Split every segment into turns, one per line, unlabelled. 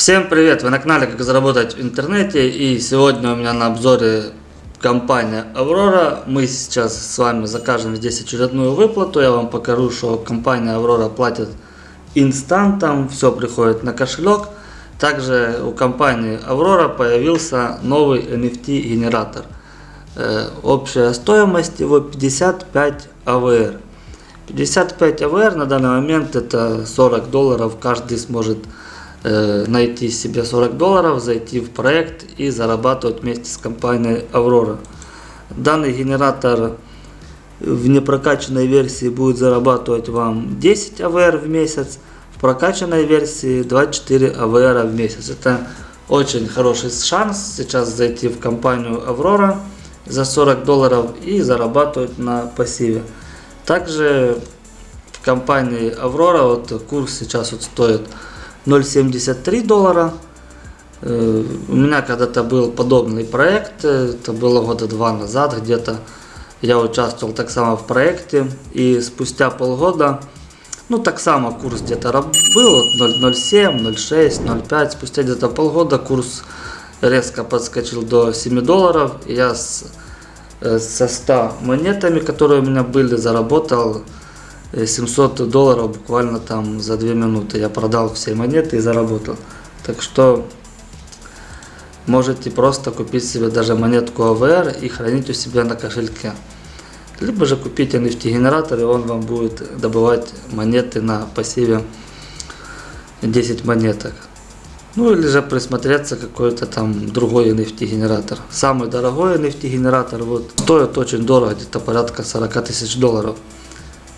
Всем привет! Вы на канале Как заработать в интернете и сегодня у меня на обзоре компания Аврора. Мы сейчас с вами закажем здесь очередную выплату. Я вам покажу, что компания Аврора платит инстантом, все приходит на кошелек. Также у компании Аврора появился новый NFT генератор. Э, общая стоимость его 55 АВР. 55 АВР на данный момент это 40 долларов каждый сможет найти себе 40 долларов, зайти в проект и зарабатывать вместе с компанией Aurora. Данный генератор в непрокачанной версии будет зарабатывать вам 10 АВР в месяц, в прокачанной версии 24 АВР в месяц. Это очень хороший шанс сейчас зайти в компанию Aurora за 40 долларов и зарабатывать на пассиве. Также в компании Aurora вот курс сейчас вот стоит 0,73 доллара. Э, у меня когда-то был подобный проект, это было года два назад где-то. Я участвовал так само в проекте и спустя полгода, ну так само курс где-то был 0,07, 0,6, 0,5. Спустя где-то полгода курс резко подскочил до 7 долларов. Я с, э, со 100 монетами, которые у меня были, заработал 700 долларов буквально там за 2 минуты. Я продал все монеты и заработал. Так что можете просто купить себе даже монетку АВР и хранить у себя на кошельке. Либо же купить NFT генератор и он вам будет добывать монеты на пассиве 10 монеток. Ну или же присмотреться какой-то там другой NFT генератор. Самый дорогой NFT генератор вот стоит очень дорого, где-то порядка 40 тысяч долларов.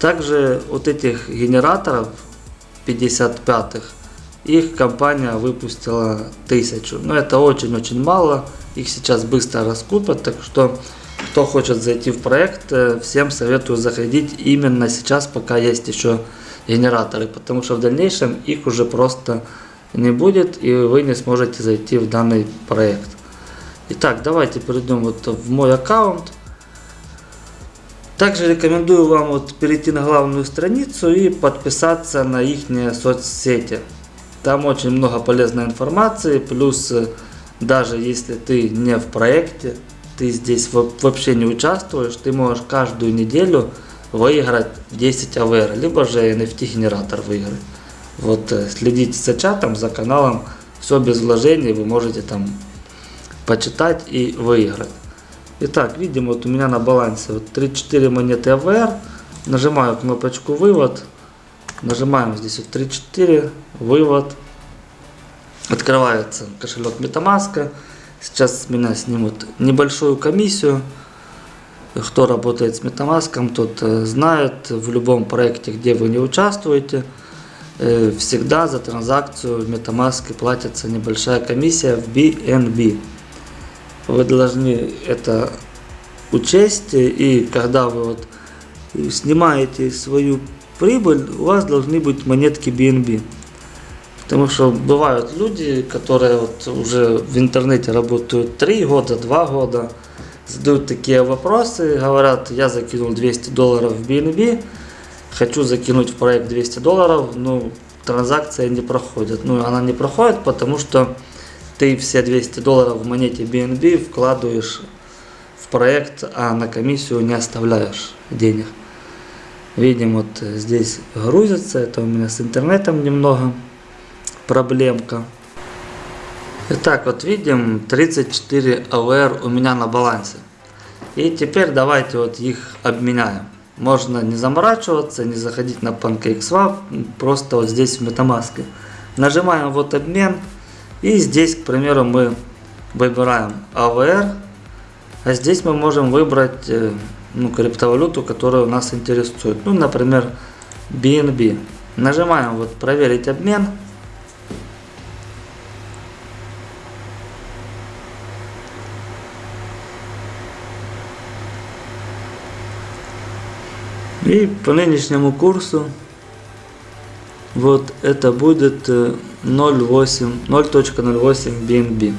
Также вот этих генераторов 55-х, их компания выпустила тысячу. Но это очень-очень мало, их сейчас быстро раскупят, так что кто хочет зайти в проект, э, всем советую заходить именно сейчас, пока есть еще генераторы, потому что в дальнейшем их уже просто не будет и вы не сможете зайти в данный проект. Итак, давайте перейдем вот в мой аккаунт. Также рекомендую вам вот перейти на главную страницу и подписаться на их соцсети. Там очень много полезной информации, плюс э, даже если ты не в проекте, ты здесь вообще не участвуешь, ты можешь каждую неделю выиграть 10 АВР, либо же NFT генератор выиграть. Вот э, следите за чатом, за каналом, все без вложений, вы можете там почитать и выиграть. Итак, видим, вот у меня на балансе вот 34 монеты АВР. Нажимаю кнопочку вывод. Нажимаем здесь вот 34, вывод. Открывается кошелек Metamask. Сейчас с меня снимут небольшую комиссию. Кто работает с Metamask, тот э, знает, в любом проекте, где вы не участвуете, э, всегда за транзакцию в Metamask платится небольшая комиссия в BNB. Вы должны это учесть, и когда вы вот снимаете свою прибыль, у вас должны быть монетки BNB. Потому что бывают люди, которые вот уже в интернете работают 3 года, 2 года, задают такие вопросы, говорят, я закинул 200 долларов в BNB, хочу закинуть в проект 200 долларов, но транзакция не проходит. Ну, она не проходит, потому что ты все 200 долларов в монете BNB вкладываешь в проект, а на комиссию не оставляешь денег. Видим, вот здесь грузится, это у меня с интернетом немного проблемка. Итак, вот видим 34 АВР у меня на балансе. И теперь давайте вот их обменяем. Можно не заморачиваться, не заходить на PancakeSwap, просто вот здесь в MetaMask. Нажимаем вот обмен. И здесь, к примеру, мы выбираем AVR, а здесь мы можем выбрать э, ну, криптовалюту, которая нас интересует. Ну, например, BNB. Нажимаем вот проверить обмен. И по нынешнему курсу вот это будет э, 0.08 BNB.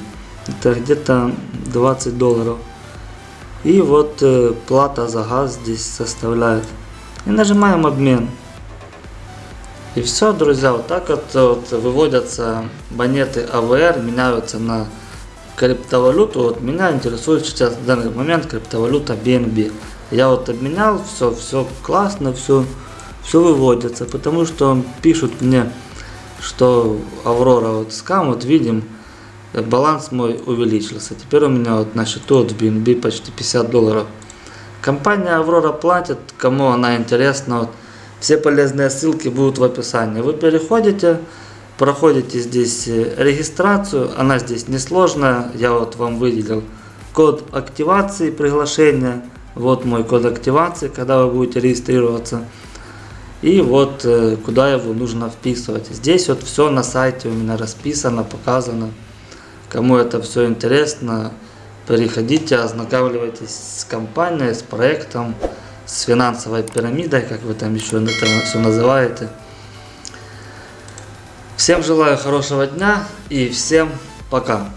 Это где-то 20 долларов. И вот э, плата за газ здесь составляет. И нажимаем обмен. И все, друзья, вот так вот, вот выводятся монеты АВР, меняются на криптовалюту. Вот меня интересует сейчас в данный момент криптовалюта BNB. Я вот обменял, все, все классно, все, все выводится, потому что пишут мне, что Аврора вот скам, вот видим, баланс мой увеличился. Теперь у меня вот на счету от BNB почти 50 долларов. Компания Аврора платит, кому она интересна, вот, все полезные ссылки будут в описании. Вы переходите, проходите здесь э, регистрацию, она здесь несложная, я вот вам выделил код активации приглашения, вот мой код активации, когда вы будете регистрироваться. И вот э, куда его нужно вписывать. Здесь вот все на сайте у меня расписано, показано. Кому это все интересно, переходите, ознакомливайтесь с компанией, с проектом с финансовой пирамидой, как вы там еще это все называете. Всем желаю хорошего дня и всем пока.